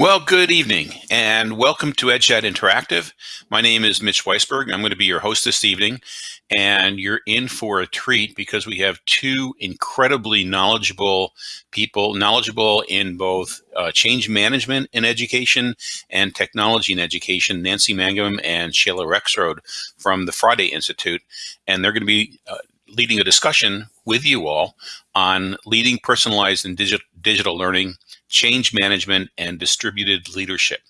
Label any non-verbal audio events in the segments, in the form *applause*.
Well, good evening and welcome to EdChat Interactive. My name is Mitch Weisberg. I'm going to be your host this evening and you're in for a treat because we have two incredibly knowledgeable people, knowledgeable in both uh, change management in education and technology in education, Nancy Mangum and Shayla Rexroad from the Friday Institute. And they're going to be uh, leading a discussion with you all on leading personalized and digital, digital learning change management, and distributed leadership.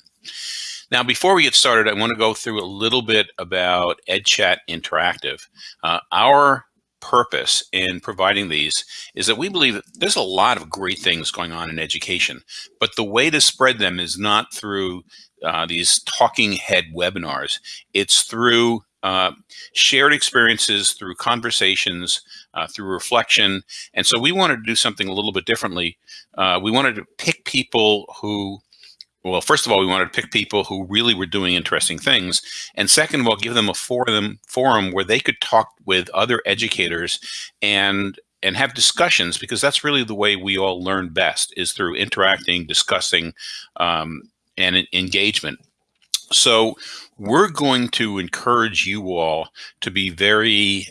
Now, before we get started, I want to go through a little bit about EdChat Interactive. Uh, our purpose in providing these is that we believe that there's a lot of great things going on in education, but the way to spread them is not through uh, these talking head webinars. It's through uh, shared experiences, through conversations, uh, through reflection. And so we wanted to do something a little bit differently. Uh, we wanted to pick people who, well, first of all, we wanted to pick people who really were doing interesting things. And second of all, give them a forum, forum where they could talk with other educators and and have discussions because that's really the way we all learn best is through interacting, discussing, um, and engagement. So we're going to encourage you all to be very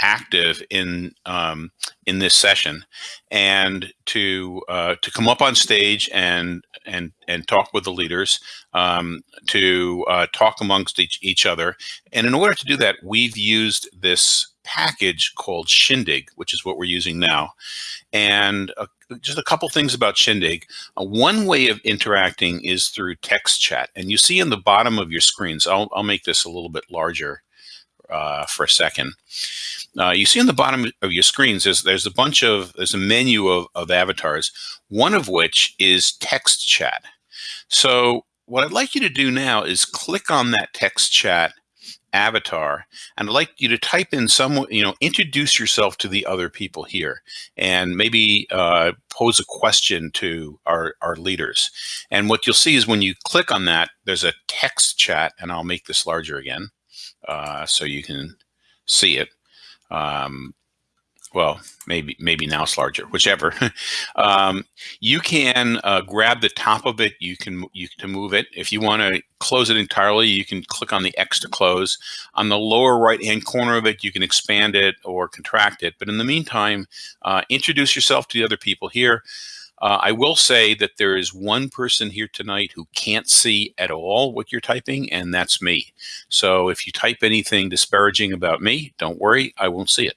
active in um, in this session and to uh, to come up on stage and and and talk with the leaders um, to uh, talk amongst each, each other. And in order to do that we've used this package called Shindig which is what we're using now and uh, just a couple things about Shindig. Uh, one way of interacting is through text chat. And you see in the bottom of your screens, I'll, I'll make this a little bit larger uh, for a second. Uh, you see in the bottom of your screens, there's, there's a bunch of, there's a menu of, of avatars, one of which is text chat. So what I'd like you to do now is click on that text chat avatar and I'd like you to type in some, you know, introduce yourself to the other people here and maybe uh, pose a question to our, our leaders. And what you'll see is when you click on that, there's a text chat and I'll make this larger again uh, so you can see it. Um, well, maybe maybe now it's larger, whichever. *laughs* um, you can uh, grab the top of it. You can you can move it. If you want to close it entirely, you can click on the X to close. On the lower right hand corner of it, you can expand it or contract it. But in the meantime, uh, introduce yourself to the other people here. Uh, I will say that there is one person here tonight who can't see at all what you're typing, and that's me. So if you type anything disparaging about me, don't worry, I won't see it.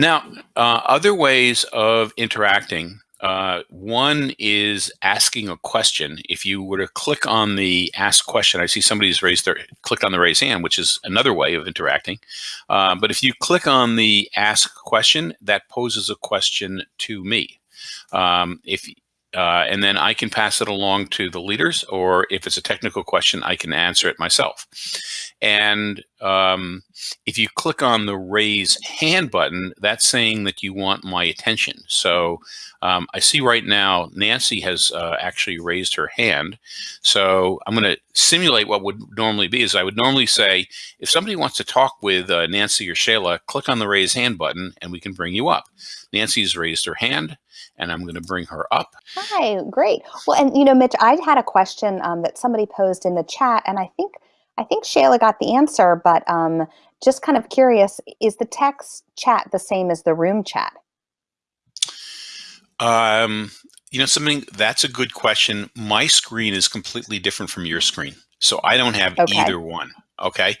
Now, uh, other ways of interacting uh, one is asking a question. If you were to click on the ask question, I see somebody's raised their clicked on the raise hand, which is another way of interacting. Uh, but if you click on the ask question, that poses a question to me. Um, if uh, and then I can pass it along to the leaders, or if it's a technical question, I can answer it myself. And um, if you click on the raise hand button, that's saying that you want my attention. So um, I see right now Nancy has uh, actually raised her hand. So I'm going to simulate what would normally be is I would normally say, if somebody wants to talk with uh, Nancy or Shayla, click on the raise hand button and we can bring you up. Nancy's raised her hand and I'm going to bring her up. Hi, great. Well, and you know, Mitch, I had a question um, that somebody posed in the chat, and I think I think Shayla got the answer, but um, just kind of curious: is the text chat the same as the room chat? Um, you know, something that's a good question. My screen is completely different from your screen, so I don't have okay. either one. Okay.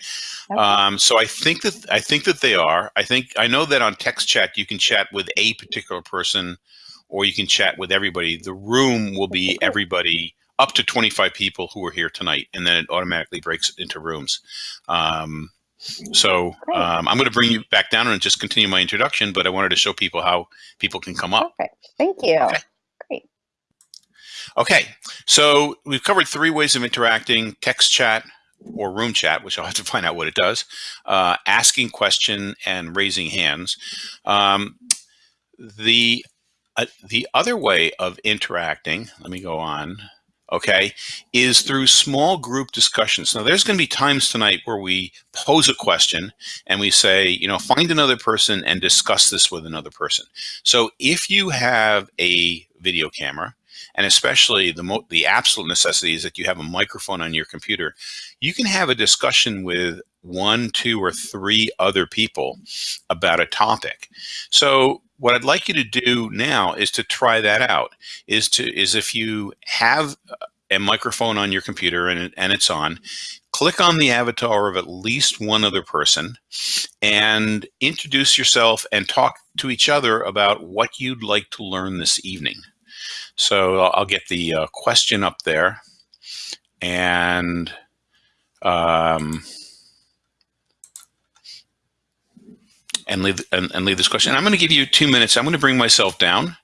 okay. Um, so I think that I think that they are. I think I know that on text chat you can chat with a particular person or you can chat with everybody. The room will be everybody up to 25 people who are here tonight, and then it automatically breaks into rooms. Um, so um, I'm going to bring you back down and just continue my introduction, but I wanted to show people how people can come up. Perfect. Thank you. Okay. Great. Okay, so we've covered three ways of interacting, text chat or room chat, which I'll have to find out what it does, uh, asking question and raising hands. Um, the uh, the other way of interacting, let me go on, okay, is through small group discussions. Now, there's going to be times tonight where we pose a question and we say, you know, find another person and discuss this with another person. So if you have a video camera and especially the the absolute necessity is that you have a microphone on your computer, you can have a discussion with one, two, or three other people about a topic. So what I'd like you to do now is to try that out. Is to is if you have a microphone on your computer and, and it's on, click on the avatar of at least one other person and introduce yourself and talk to each other about what you'd like to learn this evening. So I'll get the uh, question up there and um, and leave and, and leave this question. I'm going to give you two minutes. I'm going to bring myself down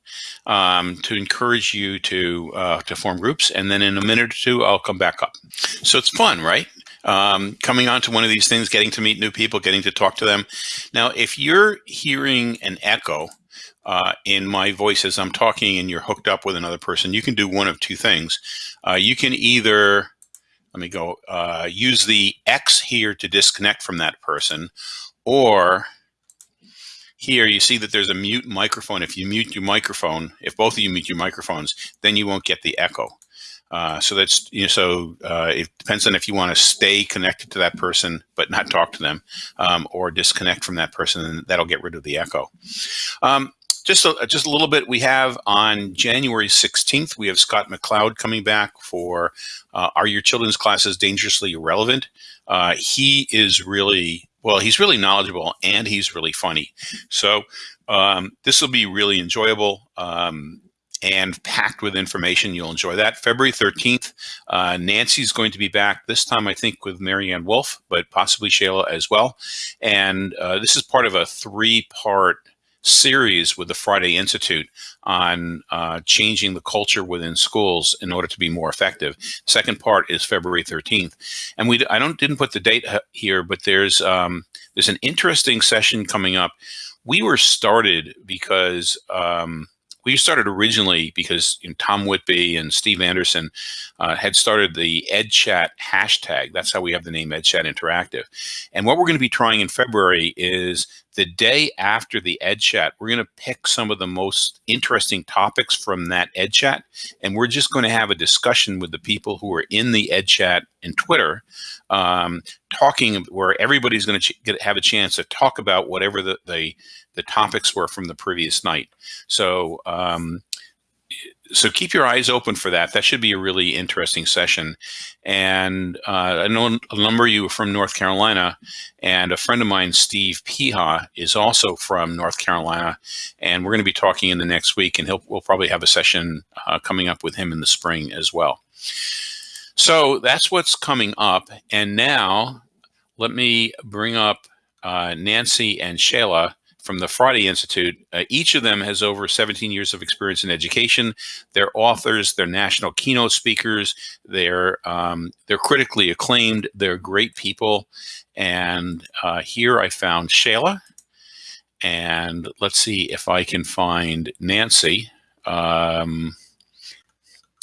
um, to encourage you to uh, to form groups, and then in a minute or two, I'll come back up. So it's fun, right? Um, coming onto one of these things, getting to meet new people, getting to talk to them. Now, if you're hearing an echo uh, in my voice as I'm talking and you're hooked up with another person, you can do one of two things. Uh, you can either, let me go, uh, use the X here to disconnect from that person, or here you see that there's a mute microphone. If you mute your microphone, if both of you mute your microphones, then you won't get the echo. Uh, so that's you know so uh, it depends on if you want to stay connected to that person but not talk to them, um, or disconnect from that person, and that'll get rid of the echo. Um, just a, just a little bit. We have on January 16th, we have Scott McLeod coming back for uh, Are Your Children's Classes Dangerously Irrelevant? Uh, he is really well, he's really knowledgeable and he's really funny. So um, this will be really enjoyable um, and packed with information. You'll enjoy that. February 13th, uh, Nancy's going to be back this time, I think, with Mary Ann Wolf, but possibly Shayla as well. And uh, this is part of a three part series with the Friday Institute on uh, changing the culture within schools in order to be more effective. Second part is February 13th, and we I don't didn't put the date here, but there's um, there's an interesting session coming up. We were started because um, we started originally because you know, Tom Whitby and Steve Anderson uh, had started the EdChat hashtag. That's how we have the name EdChat Interactive. And what we're going to be trying in February is the day after the Ed Chat, we're going to pick some of the most interesting topics from that Ed Chat, and we're just going to have a discussion with the people who are in the Ed Chat and Twitter, um, talking where everybody's going to get, have a chance to talk about whatever the, the, the topics were from the previous night. So um, so keep your eyes open for that. That should be a really interesting session. And uh, I know a number of you are from North Carolina, and a friend of mine, Steve Piha, is also from North Carolina. And we're going to be talking in the next week, and we'll probably have a session uh, coming up with him in the spring as well. So that's what's coming up. And now let me bring up uh, Nancy and Shayla from the Friday Institute. Uh, each of them has over 17 years of experience in education. They're authors, they're national keynote speakers, they're um, they're critically acclaimed, they're great people. And uh, here I found Shayla, and let's see if I can find Nancy. Um,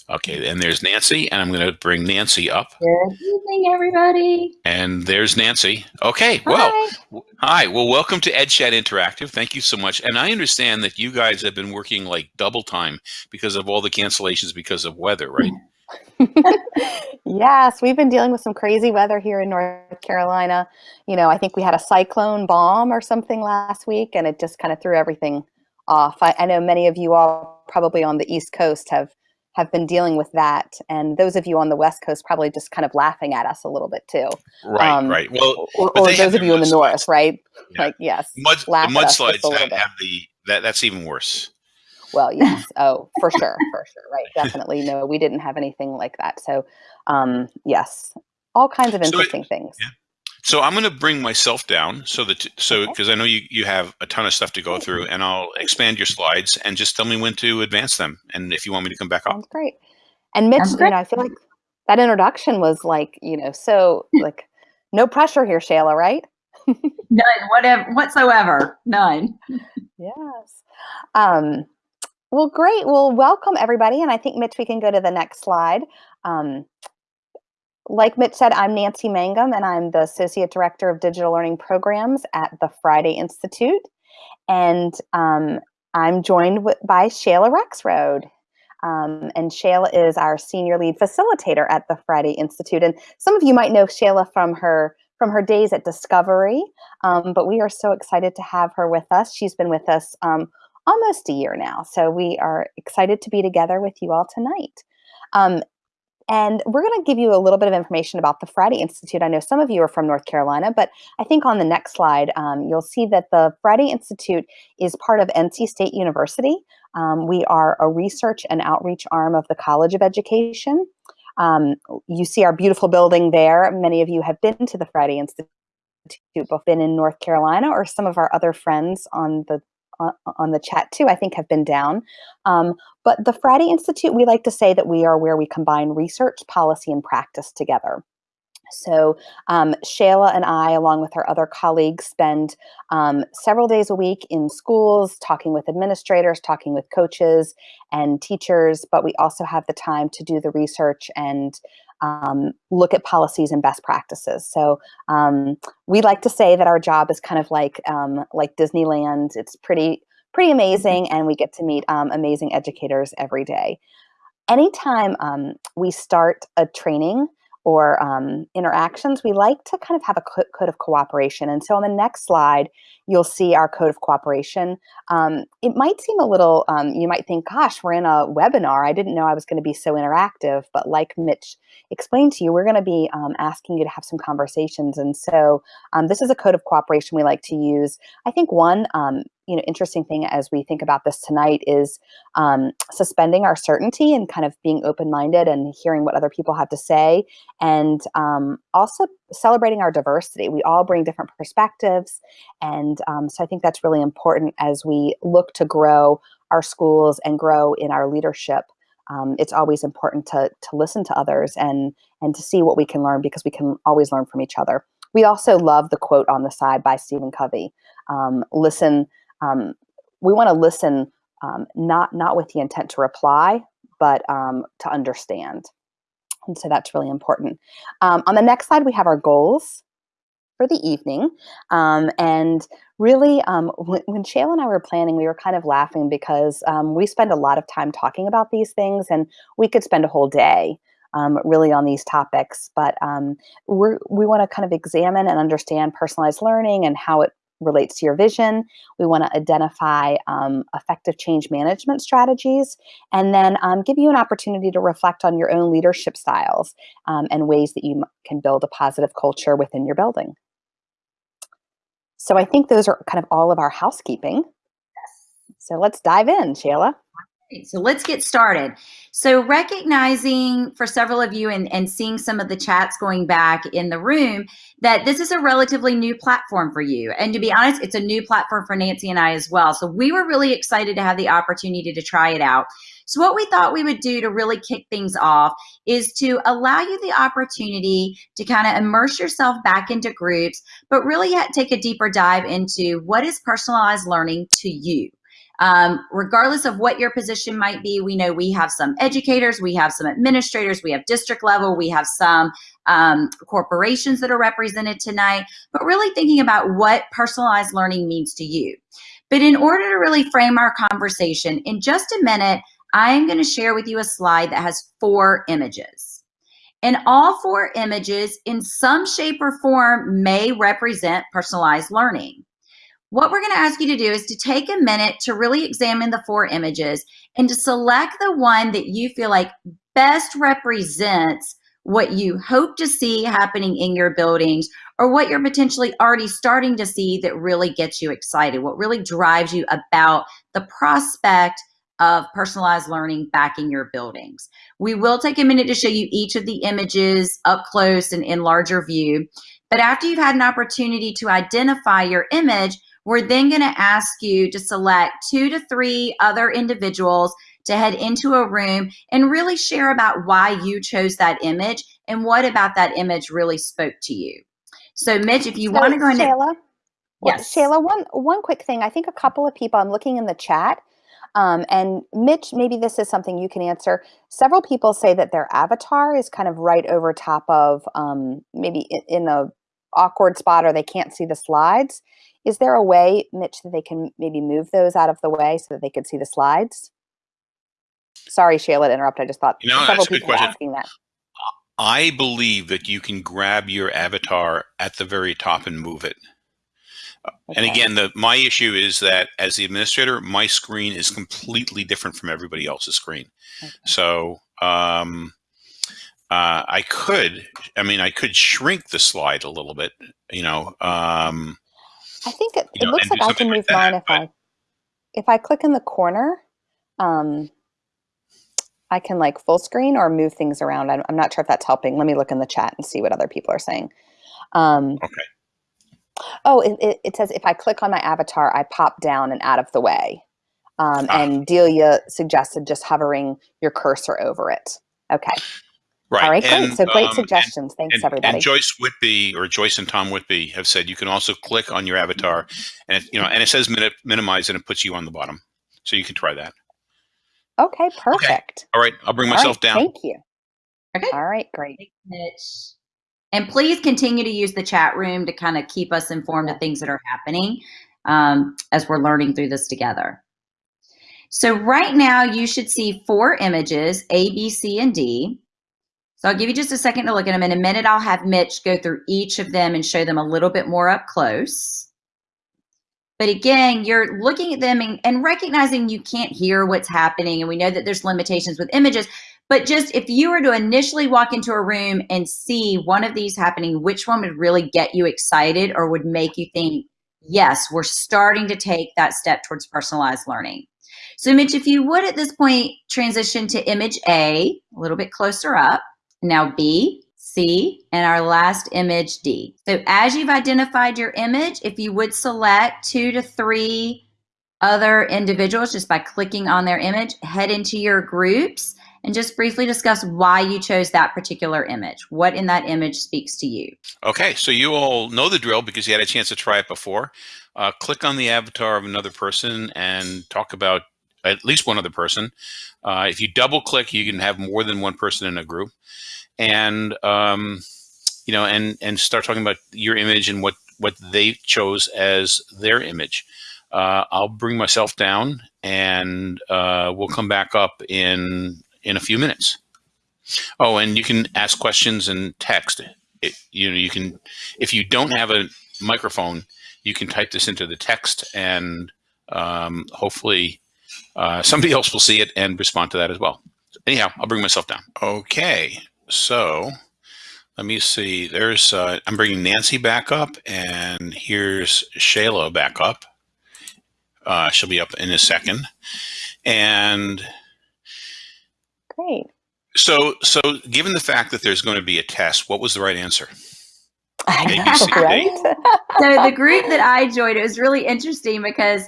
Okay, and there's Nancy, and I'm going to bring Nancy up. Good evening, everybody. And there's Nancy. Okay, well, hi. hi. Well, welcome to EdChat Interactive. Thank you so much. And I understand that you guys have been working like double time because of all the cancellations because of weather, right? *laughs* yes, we've been dealing with some crazy weather here in North Carolina. You know, I think we had a cyclone bomb or something last week, and it just kind of threw everything off. I, I know many of you all probably on the East Coast have have been dealing with that. And those of you on the West Coast probably just kind of laughing at us a little bit too. Right, um, right. Well, or, or those of you in the North, right? Yeah. Like, yes. Mud, the mudslides have, have, the, that, that's even worse. Well, *laughs* yes. Oh, for sure. For sure. Right. Definitely. No, we didn't have anything like that. So, um, yes, all kinds of interesting so it, things. Yeah. So I'm going to bring myself down so that so because I know you you have a ton of stuff to go through, and I'll expand your slides and just tell me when to advance them, and if you want me to come back up. Sounds great. And Mitch, you know, I feel like that introduction was like you know so *laughs* like no pressure here, Shayla, right? *laughs* None, whatever, whatsoever, none. yes. Um, well, great. Well, welcome everybody, and I think Mitch, we can go to the next slide. Um, like Mitch said, I'm Nancy Mangum, and I'm the Associate Director of Digital Learning Programs at the Friday Institute. And um, I'm joined by Shayla Rexroad. Um, and Shayla is our senior lead facilitator at the Friday Institute. And some of you might know Shayla from her from her days at Discovery, um, but we are so excited to have her with us. She's been with us um, almost a year now, so we are excited to be together with you all tonight. And we're going to give you a little bit of information about the Friday Institute. I know some of you are from North Carolina, but I think on the next slide, um, you'll see that the Friday Institute is part of NC State University. Um, we are a research and outreach arm of the College of Education. Um, you see our beautiful building there. Many of you have been to the Friday Institute, both been in North Carolina or some of our other friends on the on the chat too, I think have been down. Um, but the Friday Institute, we like to say that we are where we combine research, policy, and practice together. So um, Shayla and I, along with our other colleagues, spend um, several days a week in schools, talking with administrators, talking with coaches and teachers, but we also have the time to do the research and um, look at policies and best practices. So um, we like to say that our job is kind of like um, like Disneyland. It's pretty pretty amazing, and we get to meet um, amazing educators every day. Anytime we start a training, or um, interactions, we like to kind of have a code of cooperation. And so on the next slide, you'll see our code of cooperation. Um, it might seem a little, um, you might think, gosh, we're in a webinar. I didn't know I was going to be so interactive. But like Mitch explained to you, we're going to be um, asking you to have some conversations. And so um, this is a code of cooperation we like to use. I think one um, you know interesting thing as we think about this tonight is um, suspending our certainty and kind of being open-minded and hearing what other people have to say and um, also celebrating our diversity we all bring different perspectives and um, so i think that's really important as we look to grow our schools and grow in our leadership um, it's always important to, to listen to others and and to see what we can learn because we can always learn from each other we also love the quote on the side by Stephen Covey. Um, listen um, we want to listen um, not not with the intent to reply, but um, to understand. And so that's really important. Um, on the next slide, we have our goals for the evening. Um, and really, um, when, when Shayla and I were planning, we were kind of laughing because we spend a lot of time talking about these things, and we could spend a whole day um, really on these topics. But um, we we want to kind of examine and understand personalized learning and how it relates to your vision. We want to identify um, effective change management strategies and then um, give you an opportunity to reflect on your own leadership styles um, and ways that you can build a positive culture within your building. So I think those are kind of all of our housekeeping. So let's dive in, Shayla. So let's get started. So recognizing for several of you and, and seeing some of the chats going back in the room that this is a relatively new platform for you. And to be honest, it's a new platform for Nancy and I as well. So we were really excited to have the opportunity to try it out. So what we thought we would do to really kick things off is to allow you the opportunity to kind of immerse yourself back into groups, but really take a deeper dive into what is personalized learning to you. Um, regardless of what your position might be, we know we have some educators, we have some administrators, we have district level, we have some um, corporations that are represented tonight, but really thinking about what personalized learning means to you. But in order to really frame our conversation, in just a minute, I am going to share with you a slide that has four images. And all four images, in some shape or form, may represent personalized learning. What we're going to ask you to do is to take a minute to really examine the four images and to select the one that you feel like best represents what you hope to see happening in your buildings or what you're potentially already starting to see that really gets you excited, what really drives you about the prospect of personalized learning back in your buildings. We will take a minute to show you each of the images up close and in larger view. But after you've had an opportunity to identify your image, we're then going to ask you to select two to three other individuals to head into a room and really share about why you chose that image and what about that image really spoke to you. So Mitch, if you so, want to go into Shayla, yes, Shayla, one one quick thing. I think a couple of people. I'm looking in the chat, um, and Mitch, maybe this is something you can answer. Several people say that their avatar is kind of right over top of um, maybe in, in a awkward spot, or they can't see the slides. Is there a way, Mitch, that they can maybe move those out of the way so that they could see the slides? Sorry, Shayla, to interrupt. I just thought You know, several that's a good people were asking that. I believe that you can grab your avatar at the very top and move it. And again, the my issue is that as the administrator, my screen is completely different from everybody else's screen. Okay. So um, uh, I could, I mean, I could shrink the slide a little bit. You know, um, I think it, it know, looks like I can move that, mine if I if I click in the corner. Um, I can like full screen or move things around. I'm, I'm not sure if that's helping. Let me look in the chat and see what other people are saying. Um, Okay. Oh, it, it, it says if I click on my avatar, I pop down and out of the way. Um, Ah. And Delia suggested just hovering your cursor over it. Okay. Right. All right, great. So great um, and- suggestions. Thanks, and, everybody. and Joyce Whitby or Joyce and Tom Whitby have said you can also click on your avatar, and it, you know, and it says min- minimize, and it puts you on the bottom, so you can try that. okay, perfect. All right, I'll bring myself right, down. Thank you. Okay. All right, great. And please continue to use the chat room to kind of keep us informed of things that are happening um, as we're learning through this together. So right now you should see four images, A, B, C, and D. So I'll give you just a second to look at them. In a minute, I'll have Mitch go through each of them and show them a little bit more up close. But again, you're looking at them and, and recognizing you can't hear what's happening. And we know that there's limitations with images. But just if you were to initially walk into a room and see one of these happening, which one would really get you excited or would make you think, yes, we're starting to take that step towards personalized learning? So, Mitch, if you would at this point transition to image A, a little bit closer up, now B, C, and our last image D. So, as you've identified your image, if you would select two to three other individuals just by clicking on their image, head into your groups and just briefly discuss why you chose that particular image. What in that image speaks to you? Okay, so you all know the drill because you had a chance to try it before. Uh, click on the avatar of another person and talk about at least one other person. Uh, if you double click, you can have more than one person in a group, and um, you know, and and start talking about your image and what what they chose as their image. Uh, I'll bring myself down, and uh, we'll come back up in in a few minutes. Oh, and you can ask questions and text it, you know you can if you don't have a microphone you can type this into the text and um, hopefully uh, somebody else will see it and respond to that as well. Anyhow i'll bring myself down. Okay so let me see there's uh, i'm bringing nancy back up and here's shayla back up. Uh, she'll be up in a second. And Great. so so given the fact that there's going to be a test what was the right answer? I A, B, know, right? *laughs* so the group that I joined, it was really interesting because,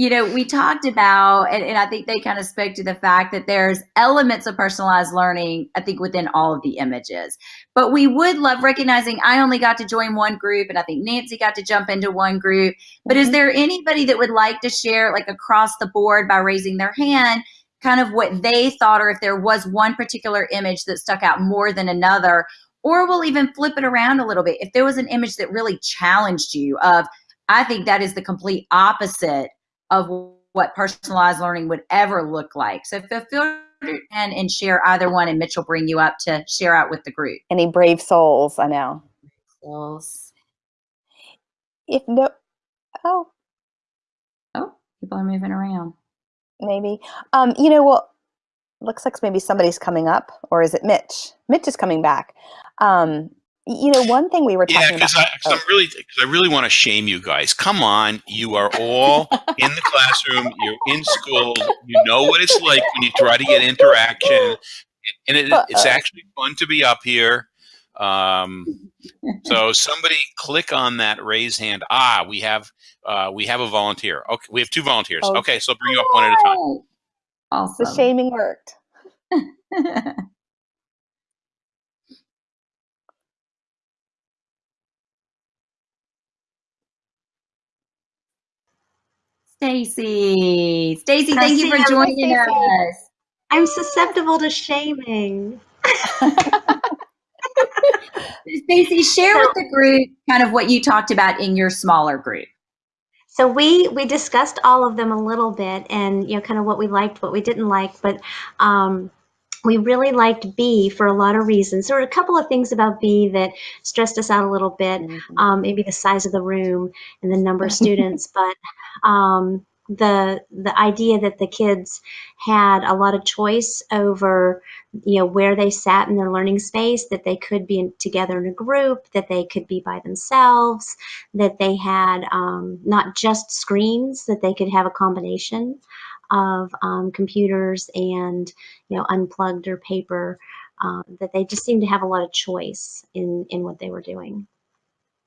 you know, we talked about, and, and I think they kind of spoke to the fact that there's elements of personalized learning, I think, within all of the images. But we would love recognizing I only got to join one group, and I think Nancy got to jump into one group. But is Mhm. there anybody that would like to share, like across the board by raising their hand, kind of what they thought, or if there was one particular image that stuck out more than another? Or we'll even flip it around a little bit. If there was an image that really challenged you, of I think that is the complete opposite of what personalized learning would ever look like. So feel free and, and share either one, and Mitch will bring you up to share out with the group. Any brave souls, I know. Souls. If no, oh, Oh, people are moving around. maybe. Um, you know, well, looks like maybe somebody's coming up, or is it Mitch? Mitch is coming back. Um, you know, one thing we were talking Yeah, talking because about. I'm really, cause I really want to shame you guys. Come on, you are all in the classroom. You're in school. You know what it's like when you try to get interaction, and it, it's actually fun to be up here. Um, so *laughs* somebody click on that raise hand. Ah, we have uh, we have a volunteer. Okay, we have two volunteers. Oh. Okay, so I'll bring you up one at a time. Awesome. the shaming worked. *laughs* Stacy. Stacy, thank you for joining us. I'm susceptible to shaming. *laughs* Stacy, share with the group kind of what you talked about in your smaller group. So we we discussed all of them a little bit, and you know, kind of what we liked, what we didn't like, but. Um, we really liked B for a lot of reasons. There were a couple of things about B that stressed us out a little bit, mm-hmm. um, maybe the size of the room and the number of students, *laughs* but um, the the idea that the kids had a lot of choice over you know where they sat in their learning space that they could be in, together in a group that they could be by themselves that they had um, not just screens that they could have a combination of um, computers and you know unplugged or paper um, that they just seemed to have a lot of choice in in what they were doing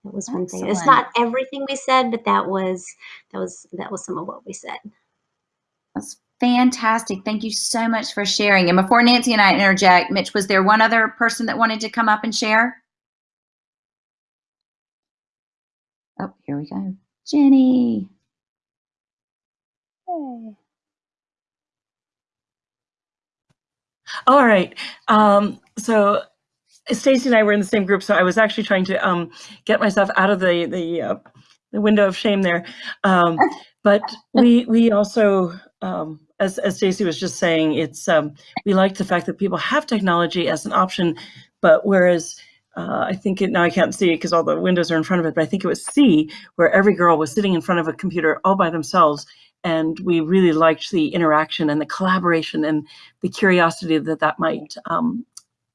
that was one thing. It's not everything we said, but that was that was that was some of what we said. That's fantastic. Thank you so much for sharing. And before Nancy and I interject, Mitch, was there one other person that wanted to come up and share? Oh, here we go. Jenny. Hey. All right. Um, so Stacy and I were in the same group, so I was actually trying to um, get myself out of the the, uh, the window of shame there. Um, but we we also, um, as as Stacy was just saying, it's um, we like the fact that people have technology as an option, but whereas uh, I think it, now I can't see it because all the windows are in front of it, but I think it was C where every girl was sitting in front of a computer all by themselves. And we really liked the interaction and the collaboration and the curiosity that that might um,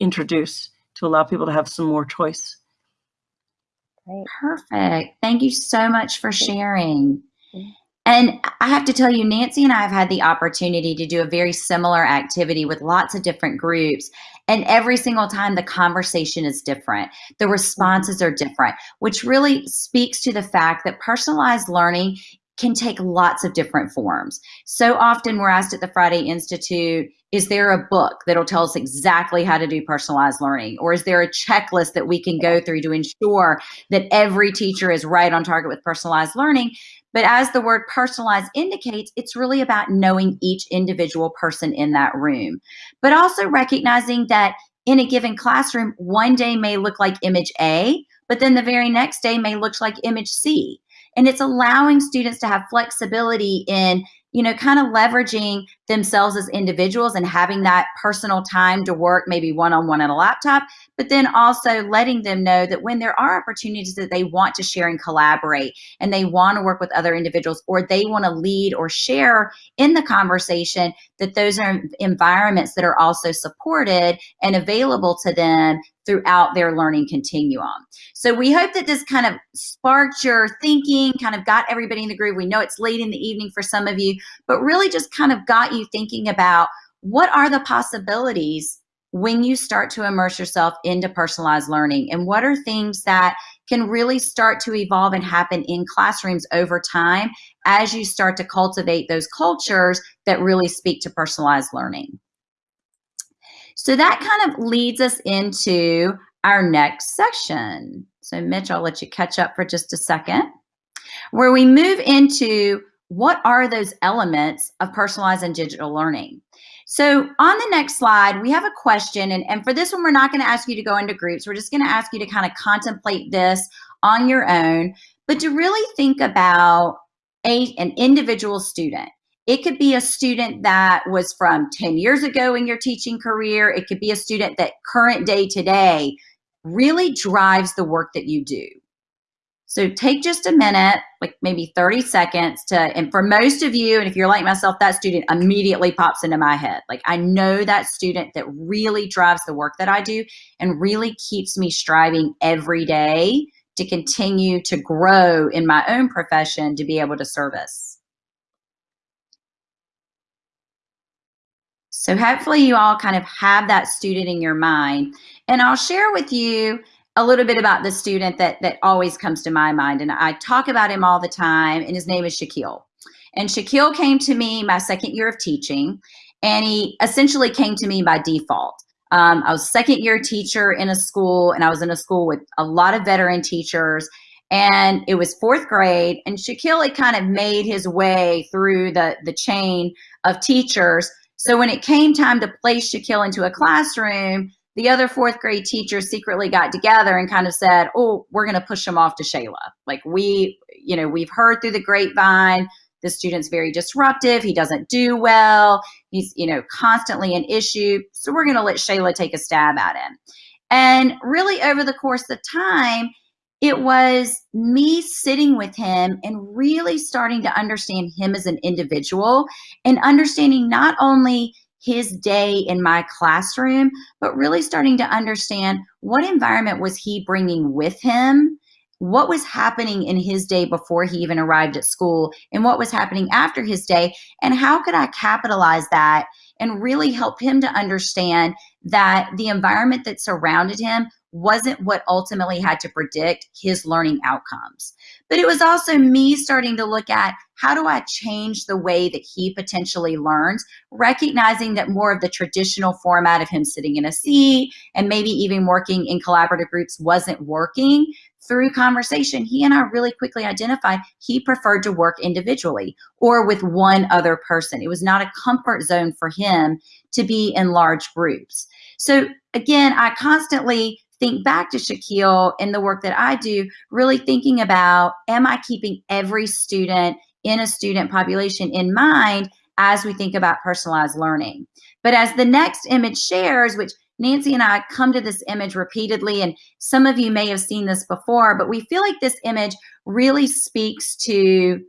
introduce to allow people to have some more choice. Great. Perfect. Thank you so much for sharing. And I have to tell you, Nancy and I have had the opportunity to do a very similar activity with lots of different groups. And every single time the conversation is different, the responses are different, which really speaks to the fact that personalized learning can take lots of different forms. So often we're asked at the Friday Institute, is there a book that'll tell us exactly how to do personalized learning? Or is there a checklist that we can go through to ensure that every teacher is right on target with personalized learning? But as the word personalized indicates, it's really about knowing each individual person in that room, but also recognizing that in a given classroom, one day may look like image A, but then the very next day may look like image C. And it's allowing students to have flexibility in you know, kind of leveraging themselves as individuals and having that personal time to work maybe one on a laptop, but then also letting them know that when there are opportunities that they want to share and collaborate and they want to work with other individuals or they want to lead or share in the conversation, that those are environments that are also supported and available to them throughout their learning continuum. So we hope that this kind of sparked your thinking, kind of got everybody in the groove. We know it's late in the evening for some of you, but really just kind of got you thinking about what are the possibilities when you start to immerse yourself into personalized learning and what are things that can really start to evolve and happen in classrooms over time as you start to cultivate those cultures that really speak to personalized learning. So that kind of leads us into our next section. So Mitch, I'll let you catch up for just a second, where we move into what are those elements of personalized and digital learning. So on the next slide, we have a question. And, and for this one, we're not going to ask you to go into groups. We're just going to ask you to kind of contemplate this on your own, but to really think about a, an individual student. It could be a student that was from 10 years ago in your teaching career. It could be a student that current day today really drives the work that you do. So take just a minute, like maybe 30 seconds to, and for most of you, and if you're like myself, that student immediately pops into my head. Like I know that student that really drives the work that I do and really keeps me striving every day to continue to grow in my own profession to be able to service. So hopefully you all kind of have that student in your mind. And I'll share with you a little bit about the student that, that always comes to my mind. And I talk about him all the time, and his name is Shaquille. And Shaquille came to me my second year of teaching, and he essentially came to me by default. Um, I was second year teacher in a school, and I was in a school with a lot of veteran teachers. And it was fourth grade, and Shaquille had kind of made his way through the, the chain of teachers so when it came time to place Shaquille into a classroom, the other fourth grade teachers secretly got together and kind of said, oh, we're going to push him off to Shayla. Like we, you know, we've heard through the grapevine, the student's very disruptive. He doesn't do well. He's, you know, constantly an issue. So we're going to let Shayla take a stab at him. And really over the course of time, it was me sitting with him and really starting to understand him as an individual and understanding not only his day in my classroom, but really starting to understand what environment was he bringing with him, what was happening in his day before he even arrived at school, and what was happening after his day, and how could I capitalize that and really help him to understand that the environment that surrounded him wasn't what ultimately had to predict his learning outcomes. But it was also me starting to look at how do I change the way that he potentially learns, recognizing that more of the traditional format of him sitting in a seat and maybe even working in collaborative groups wasn't working. Through conversation, he and I really quickly identified he preferred to work individually or with one other person. It was not a comfort zone for him to be in large groups. So again, I constantly think back to Shaquille in the work that I do, really thinking about, am I keeping every student in a student population in mind as we think about personalized learning? But as the next image shares, which Nancy and I come to this image repeatedly, and some of you may have seen this before, but we feel like this image really speaks to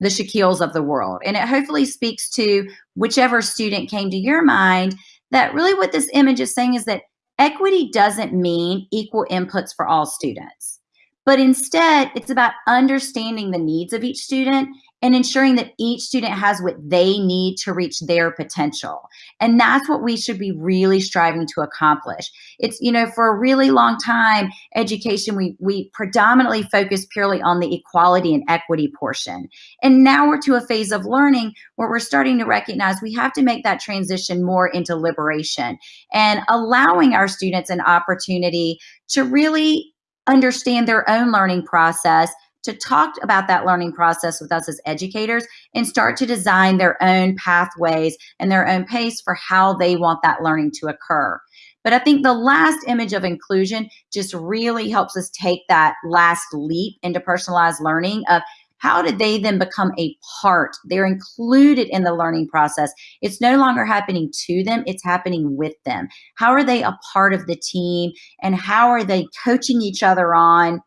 the Shaquilles of the world. And it hopefully speaks to whichever student came to your mind that really what this image is saying is that Equity doesn't mean equal inputs for all students, but instead it's about understanding the needs of each student and ensuring that each student has what they need to reach their potential. And that's what we should be really striving to accomplish. It's, you know, for a really long time, education, we, we predominantly focus purely on the equality and equity portion. And now we're to a phase of learning where we're starting to recognize we have to make that transition more into liberation and allowing our students an opportunity to really understand their own learning process to talk about that learning process with us as educators and start to design their own pathways and their own pace for how they want that learning to occur. But I think the last image of inclusion just really helps us take that last leap into personalized learning of how did they then become a part? They're included in the learning process. It's no longer happening to them, it's happening with them. How are they a part of the team and how are they coaching each other on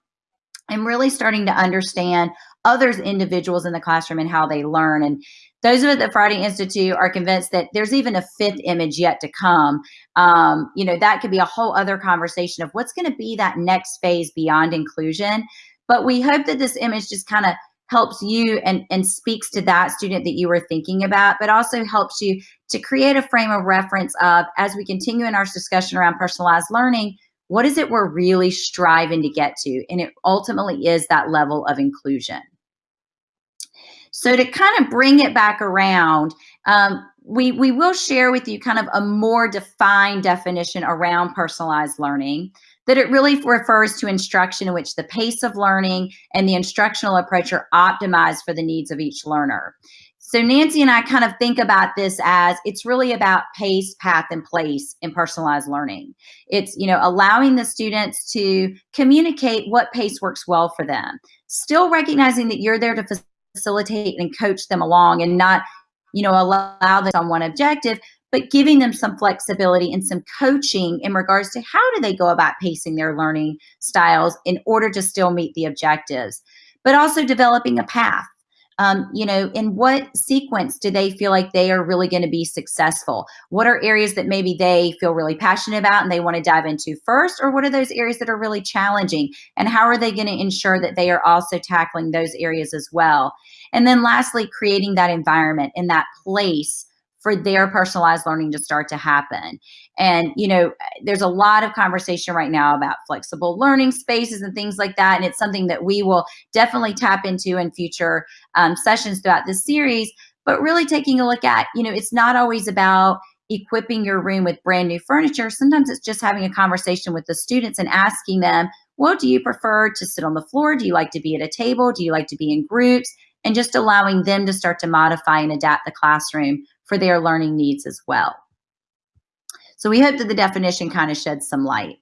and really starting to understand others individuals in the classroom and how they learn and those of us at the Friday Institute are convinced that there's even a fifth image yet to come. Um, you know, that could be a whole other conversation of what's going to be that next phase beyond inclusion. But we hope that this image just kind of helps you and, and speaks to that student that you were thinking about, but also helps you to create a frame of reference of, as we continue in our discussion around personalized learning, what is it we're really striving to get to? And it ultimately is that level of inclusion. So to kind of bring it back around, um, we, we will share with you kind of a more defined definition around personalized learning that it really refers to instruction in which the pace of learning and the instructional approach are optimized for the needs of each learner. So Nancy and I kind of think about this as it's really about pace, path, and place in personalized learning. It's, you know, allowing the students to communicate what pace works well for them, still recognizing that you're there to facilitate and coach them along and not, you know, allow them on one objective, but giving them some flexibility and some coaching in regards to how do they go about pacing their learning styles in order to still meet the objectives, but also developing a path um, you know, in what sequence do they feel like they are really going to be successful? What are areas that maybe they feel really passionate about and they want to dive into first? Or what are those areas that are really challenging? And how are they going to ensure that they are also tackling those areas as well? And then lastly, creating that environment in that place for their personalized learning to start to happen. And, you know, there's a lot of conversation right now about flexible learning spaces and things like that. And it's something that we will definitely tap into in future um, sessions throughout this series. But really taking a look at, you know, it's not always about equipping your room with brand new furniture. Sometimes it's just having a conversation with the students and asking them, well, do you prefer to sit on the floor? Do you like to be at a table? Do you like to be in groups? And just allowing them to start to modify and adapt the classroom for their learning needs as well. So we hope that the definition kind of sheds some light.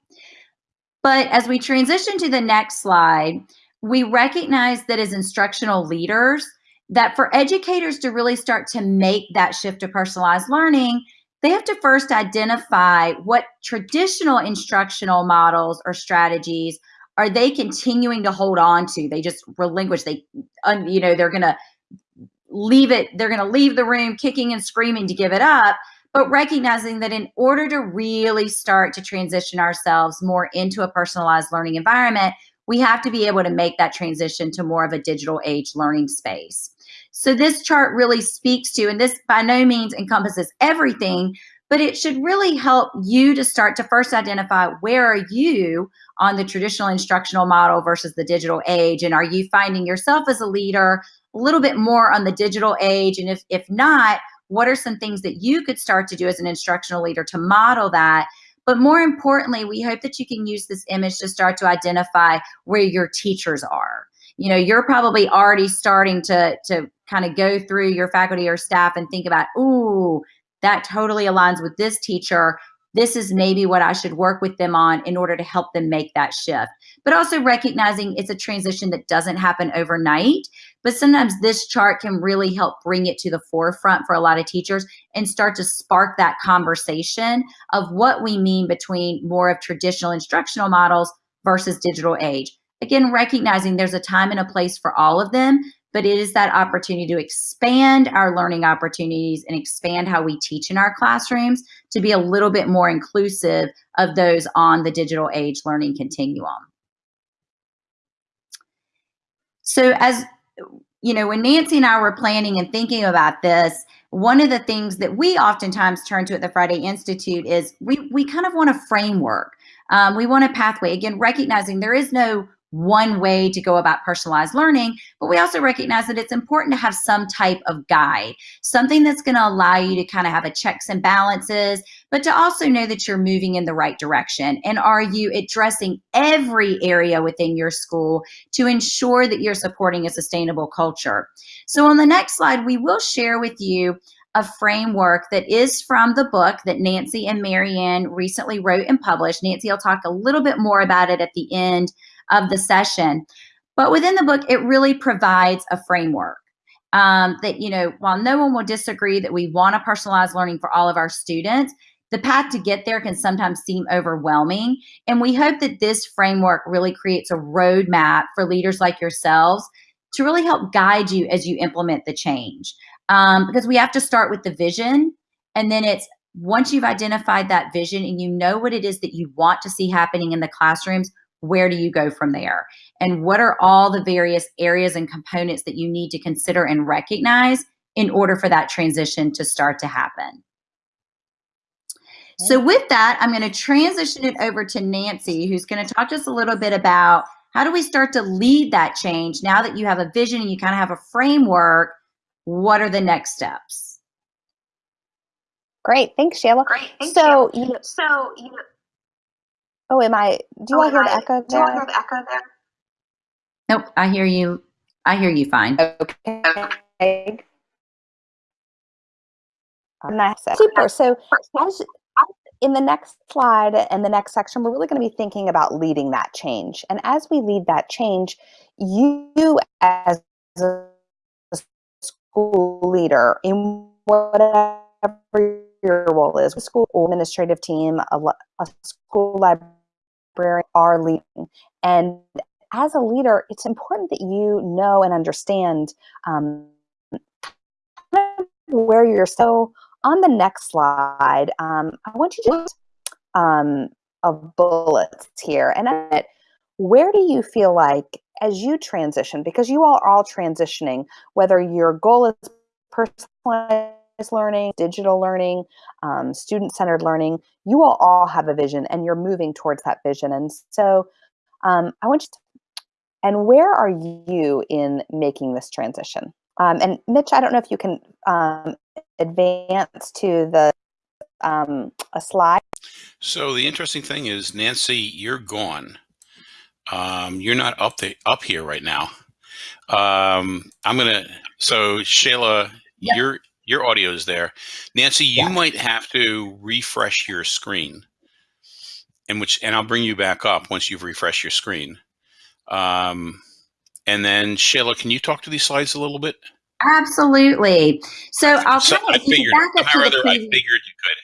But as we transition to the next slide, we recognize that as instructional leaders, that for educators to really start to make that shift to personalized learning, they have to first identify what traditional instructional models or strategies are they continuing to hold on to they just relinquish they you know they're going to leave it they're going to leave the room kicking and screaming to give it up but recognizing that in order to really start to transition ourselves more into a personalized learning environment we have to be able to make that transition to more of a digital age learning space. So this chart really speaks to, and this by no means encompasses everything, but it should really help you to start to first identify where are you on the traditional instructional model versus the digital age and are you finding yourself as a leader a little bit more on the digital age and if if not what are some things that you could start to do as an instructional leader to model that but more importantly we hope that you can use this image to start to identify where your teachers are you know you're probably already starting to to kind of go through your faculty or staff and think about ooh that totally aligns with this teacher this is maybe what I should work with them on in order to help them make that shift. But also recognizing it's a transition that doesn't happen overnight. But sometimes this chart can really help bring it to the forefront for a lot of teachers and start to spark that conversation of what we mean between more of traditional instructional models versus digital age. Again, recognizing there's a time and a place for all of them, but it is that opportunity to expand our learning opportunities and expand how we teach in our classrooms to be a little bit more inclusive of those on the digital age learning continuum. So as you know, when Nancy and I were planning and thinking about this, one of the things that we oftentimes turn to at the Friday Institute is we, we kind of want a framework. Um, we want a pathway, again, recognizing there is no one way to go about personalized learning, but we also recognize that it's important to have some type of guide, something that's going to allow you to kind of have a checks and balances, but to also know that you're moving in the right direction. And are you addressing every area within your school to ensure that you're supporting a sustainable culture? So on the next slide, we will share with you a framework that is from the book that Nancy and Mary Ann recently wrote and published. Nancy will talk a little bit more about it at the end of the session. But within the book, it really provides a framework um, that, you know, while no one will disagree that we want a personalized learning for all of our students, the path to get there can sometimes seem overwhelming. And we hope that this framework really creates a roadmap for leaders like yourselves to really help guide you as you implement the change. Um, because we have to start with the vision. And then it's once you've identified that vision and you know what it is that you want to see happening in the classrooms, where do you go from there? And what are all the various areas and components that you need to consider and recognize in order for that transition to start to happen? So with that, I'm going to transition it over to Nancy, who's going to talk to us a little bit about how do we start to lead that change now that you have a vision and you kind of have a framework, what are the next steps? Great, thanks, Shayla. Great, thank so, you. you know, So, you know, oh, am I? Do you oh, all hear am the I- echo do you all there? hear the echo there? Nope, I hear you. I hear you fine. Okay. Nice. Super. So, as in the next slide and the next section, we're really going to be thinking about leading that change. And as we lead that change, you as a school leader in whatever your role is, school administrative team, a, a school librarian are leading. And as a leader, it's important that you know and understand um, where you're. So on the next slide, um, I want you to just um, of bullets here, and I- where do you feel like as you transition, because you all are all transitioning, whether your goal is personalized learning, digital learning, um, student-centered learning, you will all have a vision, and you're moving towards that vision. And so, um, I want you to and where are you in making this transition? Um, and Mitch, I don't know if you can um, advance to the um, a slide. So the interesting thing is, Nancy, you're gone. Um, you're not up the up here right now. Um, I'm gonna. So Shayla, Yep. you're Your audio is there. Nancy, you Yes. might have to refresh your screen. And which and I'll bring you back up once you've refreshed your screen. Um, and then Shayla, can you talk to these slides a little bit? Absolutely. So I'll So I of if you figured, back up to the I previous- figured you could.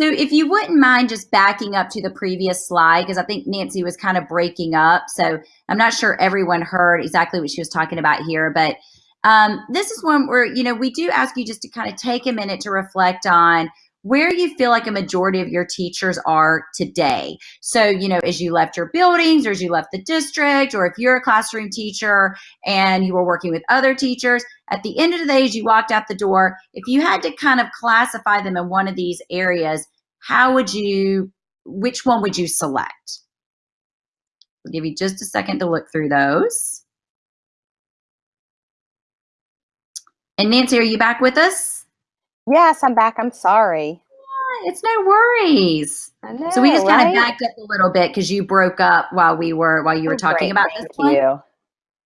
So if you wouldn't mind just backing up to the previous slide, because I think Nancy was kind of breaking up. So I'm not sure everyone heard exactly what she was talking about here, but um, this is one where, you know, we do ask you just to kind of take a minute to reflect on where you feel like a majority of your teachers are today. So, you know, as you left your buildings or as you left the district, or if you're a classroom teacher and you were working with other teachers, at the end of the day, as you walked out the door, if you had to kind of classify them in one of these areas, how would you, which one would you select? I'll give you just a second to look through those. And Nancy, are you back with us? Yes, I'm back. I'm sorry. It's no worries. I know, So we just kind of right? backed up a little bit because you broke up while we were while you were talking great. about this Thank one. you.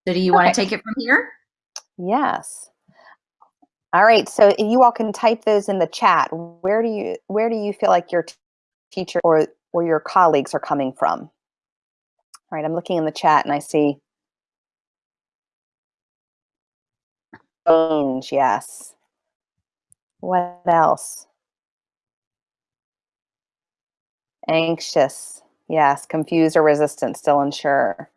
So do you want to take it from here? Yes. All right. So you all can type those in the chat. Where do you where do you feel like your teacher or or your colleagues are coming from? All right. I'm looking in the chat and I see change. Yes. What else? Anxious. Yes. Confused or resistant. Still unsure.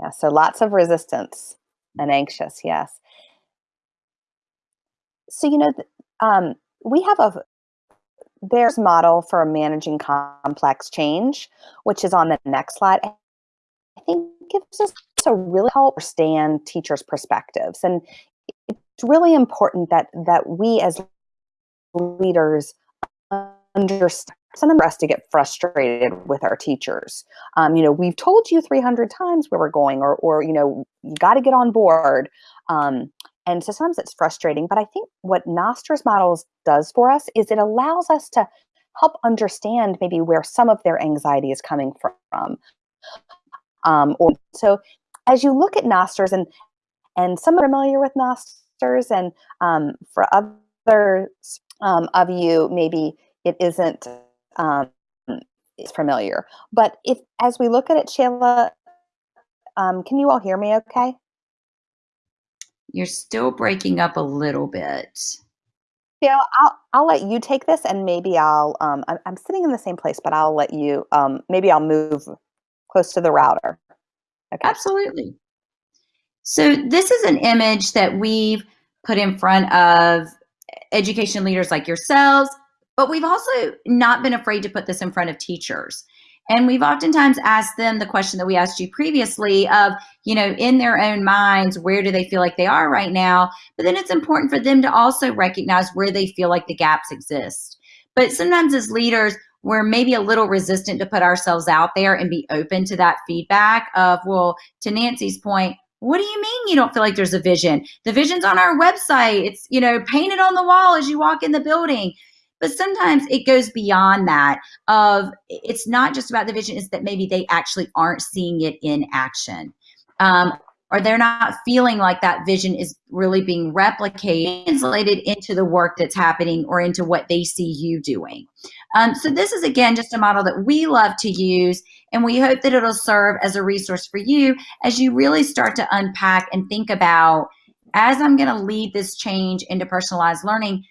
Yeah. So lots of resistance and anxious. Yes. So you know, um, we have a there's model for managing complex change, which is on the next slide. I think gives us a really help understand teachers' perspectives, and it's really important that that we as leaders understand. Sometimes for us to get frustrated with our teachers. Um, you know, we've told you 300 times where we're going, or or you know, you got to get on board. Um, and so sometimes it's frustrating, but I think what Knoster's models does for us is it allows us to help understand maybe where some of their anxiety is coming from. Um, or so as you look at Knoster's and and some are familiar with Knoster's, and um, for others um, of you, maybe it isn't um, familiar. But if as we look at it, Shayla, um, can you all hear me? Okay. You're still breaking up a little bit. Yeah, I'll I'll let you take this, and maybe I'll um I'm, I'm sitting in the same place, but I'll let you um maybe I'll move close to the router. Okay. Absolutely. So this is an image that we've put in front of education leaders like yourselves, but we've also not been afraid to put this in front of teachers. And we've oftentimes asked them the question that we asked you previously of, you know, in their own minds, where do they feel like they are right now? But then it's important for them to also recognize where they feel like the gaps exist. But sometimes as leaders, we're maybe a little resistant to put ourselves out there and be open to that feedback of, well, to Nancy's point, what do you mean you don't feel like there's a vision? The vision's on our website. It's, you know, painted on the wall as you walk in the building. But sometimes it goes beyond that of it's not just about the vision, it's that maybe they actually aren't seeing it in action. Um, or they're not feeling like that vision is really being replicated, translated into the work that's happening or into what they see you doing. Um, so this is again just a model that we love to use, and we hope that it'll serve as a resource for you as you really start to unpack and think about as I'm going to lead this change into personalized learning,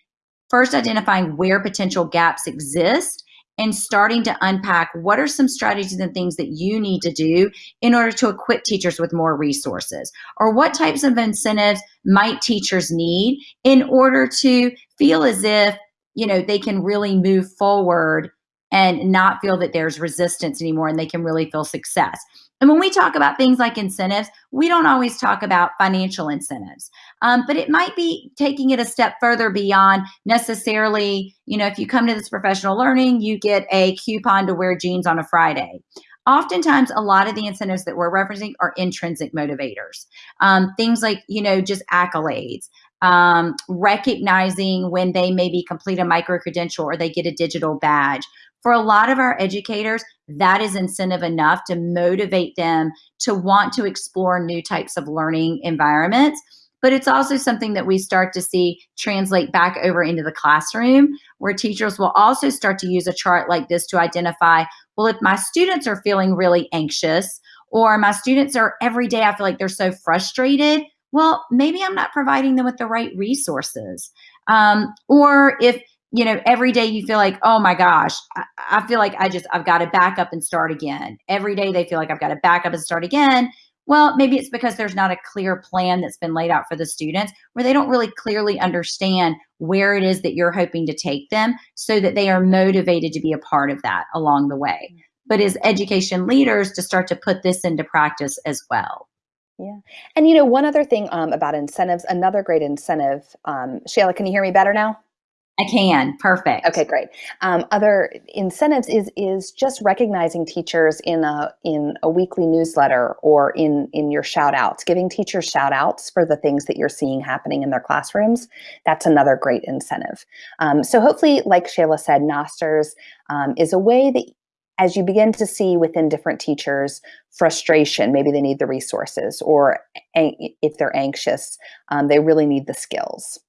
first identifying where potential gaps exist and starting to unpack what are some strategies and things that you need to do in order to equip teachers with more resources or what types of incentives might teachers need in order to feel as if you know they can really move forward and not feel that there's resistance anymore and they can really feel success. And when we talk about things like incentives we don't always talk about financial incentives. Um, but it might be taking it a step further beyond necessarily you know if you come to this professional learning you get a coupon to wear jeans on a friday. Oftentimes a lot of the incentives that we're referencing are intrinsic motivators. Um, things like you know just accolades um, recognizing when they maybe complete a micro credential or they get a digital badge. For a lot of our educators that is incentive enough to motivate them to want to explore new types of learning environments. But it's also something that we start to see translate back over into the classroom where teachers will also start to use a chart like this to identify, well, if my students are feeling really anxious or my students are every day, I feel like they're so frustrated, well, maybe I'm not providing them with the right resources. Um, or if you know, every day you feel like, oh my gosh, I, I feel like I just, I've got to back up and start again. Every day they feel like I've got to back up and start again. Well, maybe it's because there's not a clear plan that's been laid out for the students where they don't really clearly understand where it is that you're hoping to take them so that they are motivated to be a part of that along the way. But as education leaders, to start to put this into practice as well. Yeah. And you know, one other thing um, about incentives, another great incentive, um, Shayla, can you hear me better now? I can. Perfect. Okay, great. Um, other incentives is is just recognizing teachers in a in a weekly newsletter or in in your shout outs, giving teachers shout outs for the things that you're seeing happening in their classrooms. That's another great incentive. Um, so hopefully, like Shayla said, Knoster's um, is a way that as you begin to see within different teachers frustration, maybe they need the resources, or if they're anxious, um, they really need the skills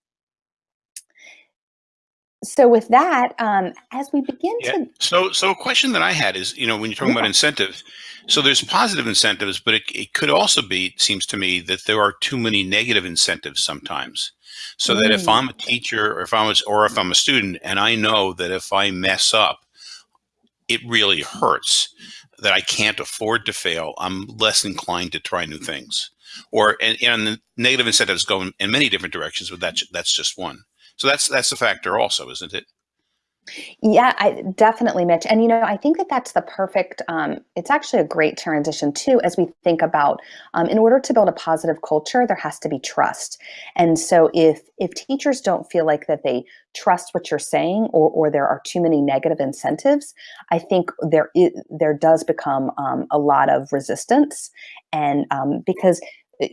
so with that, um, as we begin yeah. to so so a question that I had is, you know, when you're talking yeah. about incentives, so there's positive incentives, but it, it could also be, it seems to me, that there are too many negative incentives sometimes. So mm. that if mm. I'm a teacher or if I'm a, or if I'm a student and I know that if I mess up, it really hurts, that I can't afford to fail, I'm less inclined to try new things. Or and, and the negative incentives go in, in many different directions, but that's that's just one. So that's that's a factor also, isn't it? Yeah, I definitely, Mitch. And you know, I think that that's the perfect. Um, it's actually a great transition too, as we think about. Um, in order to build a positive culture, there has to be trust. And so, if if teachers don't feel like that they trust what you're saying, or or there are too many negative incentives, I think there is, there does become um, a lot of resistance. And um, because eh,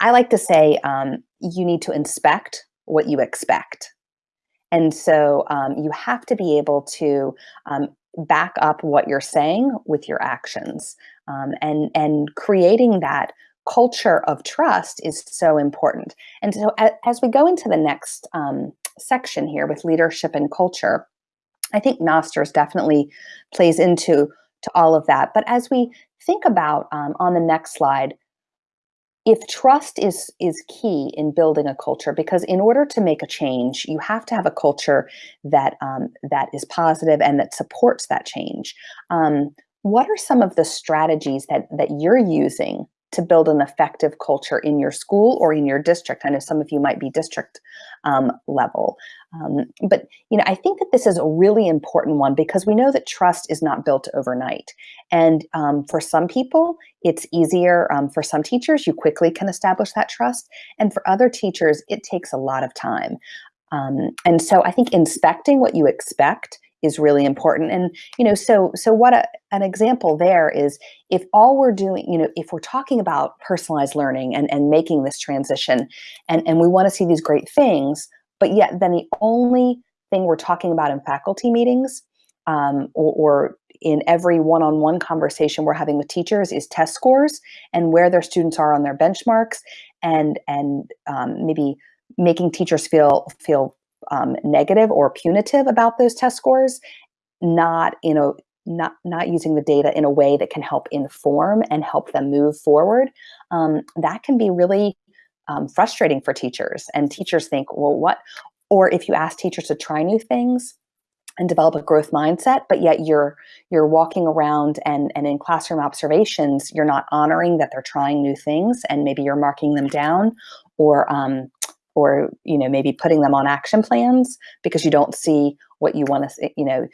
I like to say, um, you need to inspect what you expect. And so um, you have to be able to um, back up what you're saying with your actions. Um, and, and creating that culture of trust is so important. And so as, we go into the next um, section here with leadership and culture, I think Knoster's definitely plays into to all of that. But as we think about um, on the next slide, if trust is is key in building a culture because in order to make a change you have to have a culture that um, that is positive and that supports that change. Um, what are some of the strategies that that you're using to build an effective culture in your school or in your district. I know some of you might be district um, level. Um, but you know, I think that this is a really important one because we know that trust is not built overnight. And um, for some people, it's easier. Um, for some teachers, you quickly can establish that trust. And for other teachers, it takes a lot of time. Um, and so I think inspecting what you expect is really important. And you know so so what a, an example there is if all we're doing you know if we're talking about personalized learning and and making this transition and and we want to see these great things but yet then the only thing we're talking about in faculty meetings um, or, or in every one-on-one conversation we're having with teachers is test scores and where their students are on their benchmarks and and um, maybe making teachers feel feel um, negative or punitive about those test scores, not you know not not using the data in a way that can help inform and help them move forward. Um, that can be really um, frustrating for teachers, and teachers think, well, what? Or if you ask teachers to try new things and develop a growth mindset, but yet you're you're walking around and and in classroom observations, you're not honoring that they're trying new things, and maybe you're marking them down, or um, or you know maybe putting them on action plans because you don't see what you want to you know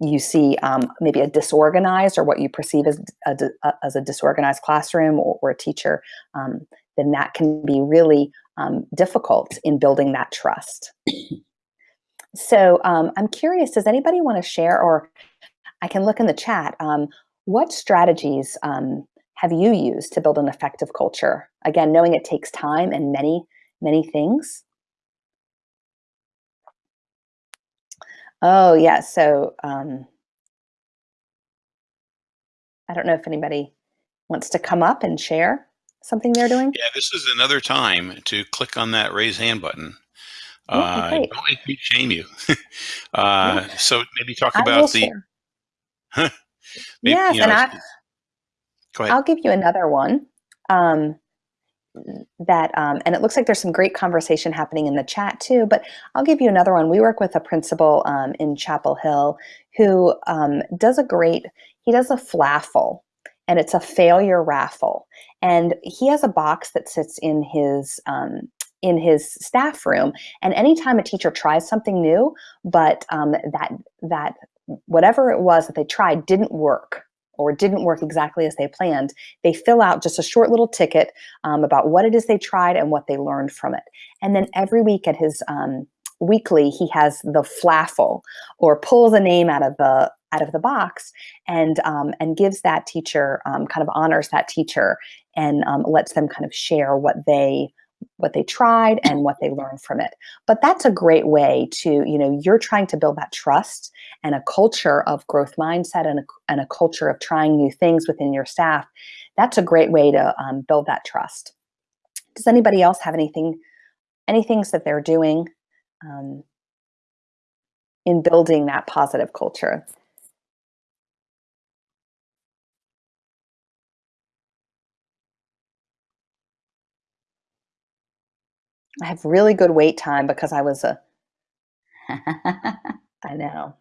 you see um, maybe a disorganized or what you perceive as a, as a disorganized classroom or, or a teacher um, then that can be really um, difficult in building that trust. So um, i'm curious does anybody want to share or i can look in the chat um, what strategies um, have you used to build an effective culture? Again knowing it takes time and many many things. Oh, yeah. So um, I don't know if anybody wants to come up and share. something they're doing? Yeah, this is another time to click on that raise hand button. Okay, Uh, great. don't make me shame you. *laughs* uh, so maybe talk I about the. *laughs* maybe, Yes, you and I, go ahead. I'll give you another one. Um, that um, and it looks like there's some great conversation happening in the chat too. But I'll give you another one. We work with a principal um, in Chapel Hill who um, does a great. He does a flaffle, and it's a failure raffle. And he has a box that sits in his um, in his staff room. And anytime a teacher tries something new, but um, that that whatever it was that they tried didn't work or didn't work exactly as they planned, they fill out just a short little ticket um, about what it is they tried and what they learned from it. And then every week at his um, weekly, he has the flaffle or pulls a name out of the out of the box and um, and gives that teacher um, kind of honors that teacher and um, lets them kind of share what they what they tried and what they learned from it. But that's a great way to you know you're trying to build that trust and a culture of growth mindset and a, and a culture of trying new things within your staff. That's a great way to um, build that trust. Does anybody else have anything any things that they're doing um, in building that positive culture I have really good wait time because I was a *laughs* I know.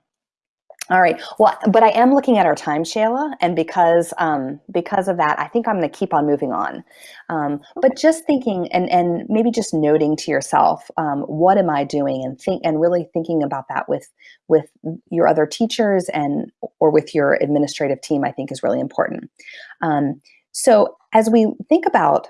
All right. Well, but I am looking at our time, Shayla, and because um, because of that, I think I'm going to keep on moving on. Um, but just thinking and and maybe just noting to yourself, um, what am I doing, and think and really thinking about that with with your other teachers and or with your administrative team, I think is really important. Um, so as we think about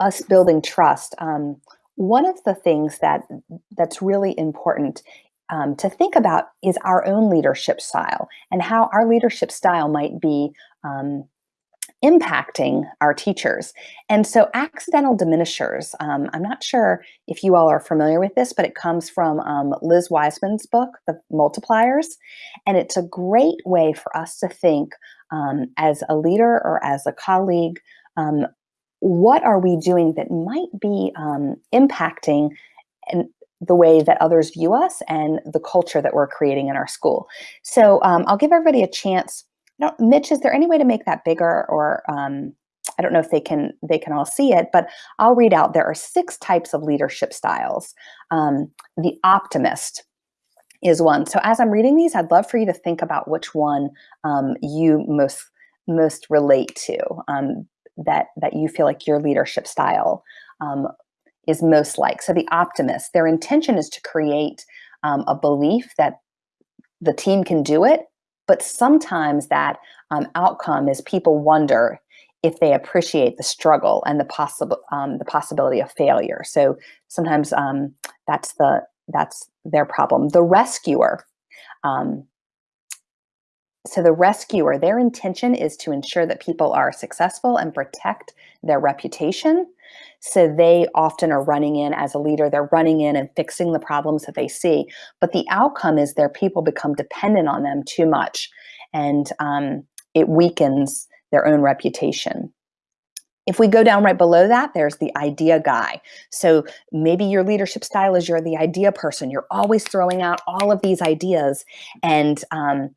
us building trust, um, one of the things that that's really important um, to think about is our own leadership style and how our leadership style might be um, impacting our teachers. And so, accidental diminishers, um, I'm not sure if you all are familiar with this, but it comes from um, Liz Wiseman's book, The Multipliers. And it's a great way for us to think um, as a leader or as a colleague. Um, what are we doing that might be um, impacting and the way that others view us and the culture that we're creating in our school. So um, I'll give everybody a chance. Mitch, is there any way to make that bigger or um, I don't know if they can they can all see it, but I'll read out. There are six types of leadership styles. Um, the optimist is one. So as I'm reading these, I'd love for you to think about which one um, you most most relate to. That that you feel like your leadership style um, is most like. So the optimist, their intention is to create um, a belief that the team can do it, but sometimes that um, outcome is people wonder if they appreciate the struggle and the possible um, the possibility of failure. So sometimes um, that's the that's their problem. The rescuer. Um, so the rescuer, their intention is to ensure that people are successful and protect their reputation. So they often are running in as a leader, they're running in and fixing the problems that they see. But the outcome is their people become dependent on them too much and um, it weakens their own reputation. If we go down right below that, there's the idea guy. So maybe your leadership style is you're the idea person. You're always throwing out all of these ideas and um,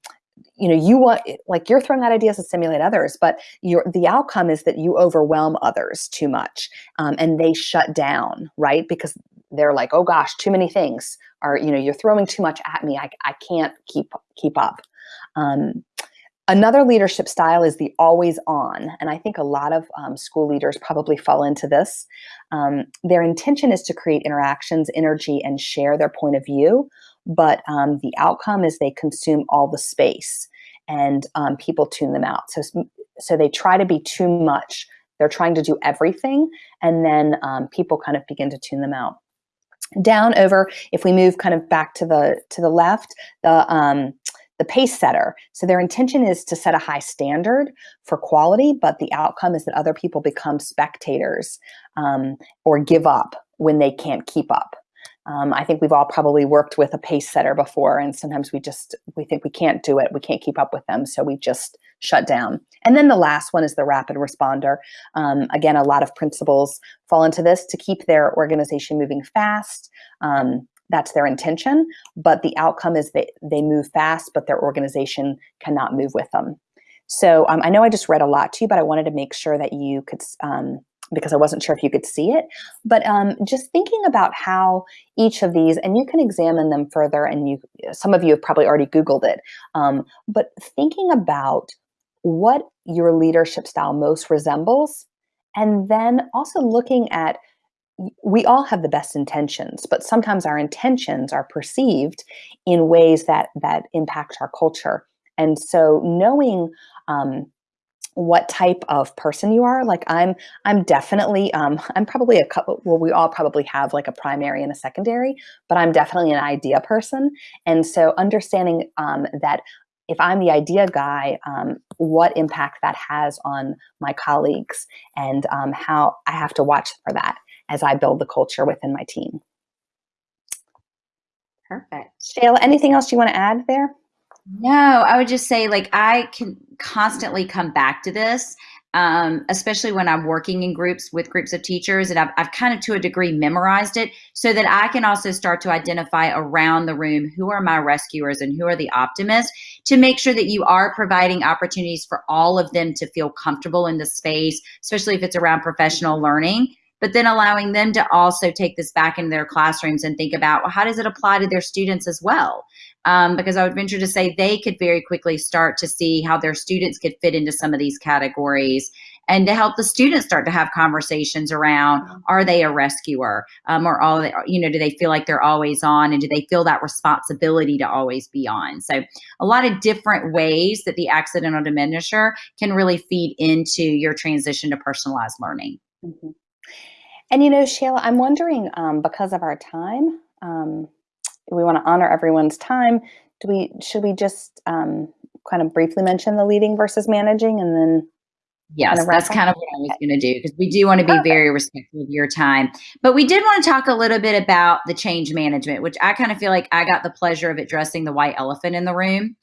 you know you want like you're throwing out ideas to stimulate others but your the outcome is that you overwhelm others too much um, and they shut down right? Because they're like oh gosh too many things are you know you're throwing too much at me. I, I can't keep keep up. Um, another leadership style is the always on and i think a lot of um, school leaders probably fall into this. Um, their intention is to create interactions energy and share their point of view but um, the outcome is they consume all the space and um, people tune them out. So, so they try to be too much. They're trying to do everything, and then um, people kind of begin to tune them out. Down over, if we move kind of back to the to the left, the um, the pace setter. So their intention is to set a high standard for quality, but the outcome is that other people become spectators um, or give up when they can't keep up. Um, I think we've all probably worked with a pace setter before, and sometimes we just we think we can't do it, we can't keep up with them, so we just shut down. And then the last one is the rapid responder. Um, again, a lot of principals fall into this to keep their organization moving fast. Um, that's their intention, but the outcome is that they move fast, but their organization cannot move with them. So um, I know I just read a lot to you, but I wanted to make sure that you could um, because I wasn't sure if you could see it. But um, just thinking about how each of these, and you can examine them further, and you some of you have probably already Googled it. Um, but thinking about what your leadership style most resembles, and then also looking at we all have the best intentions, but sometimes our intentions are perceived in ways that that impact our culture. And so knowing um, what type of person you are. Like I'm, I'm definitely, um, I'm probably a couple, well, we all probably have like a primary and a secondary, but I'm definitely an idea person. And so understanding um, that if I'm the idea guy, um, what impact that has on my colleagues and um, how I have to watch for that as I build the culture within my team. Perfect. Shayla, anything else you want to add there? No, I would just say like I can constantly come back to this, um, especially when I'm working in groups with groups of teachers, and I've, I've kind of to a degree memorized it so that I can also start to identify around the room who are my rescuers and who are the optimists to make sure that you are providing opportunities for all of them to feel comfortable in the space, especially if it's around professional learning but then allowing them to also take this back into their classrooms and think about well, how does it apply to their students as well? Um, because I would venture to say they could very quickly start to see how their students could fit into some of these categories and to help the students start to have conversations around are they a rescuer um, or all you know do they feel like they're always on and do they feel that responsibility to always be on so a lot of different ways that the accidental diminisher can really feed into your transition to personalized learning mm -hmm. And you know shayla i'm wondering um, because of our time um, we want to honor everyone's time. Do we should we just um, kind of briefly mention the leading versus managing, and then Yes, kind of that's kind of what I was going to do because we do want to be Perfect. very respectful of your time. But we did want to talk a little bit about the change management, which I kind of feel like I got the pleasure of addressing the white elephant in the room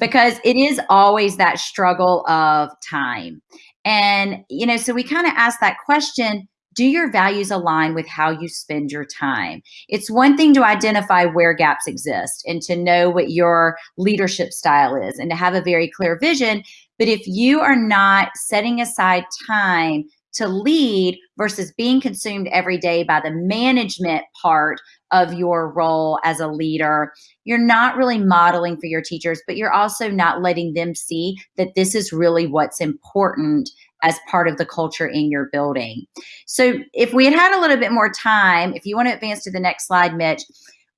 because it is always that struggle of time. And, you know, so we kind of asked that question do your values align with how you spend your time? It's one thing to identify where gaps exist and to know what your leadership style is and to have a very clear vision. But if you are not setting aside time to lead versus being consumed every day by the management part of your role as a leader, you're not really modeling for your teachers, but you're also not letting them see that this is really what's important as part of the culture in your building. So if we had had a little bit more time, if you want to advance to the next slide, Mitch,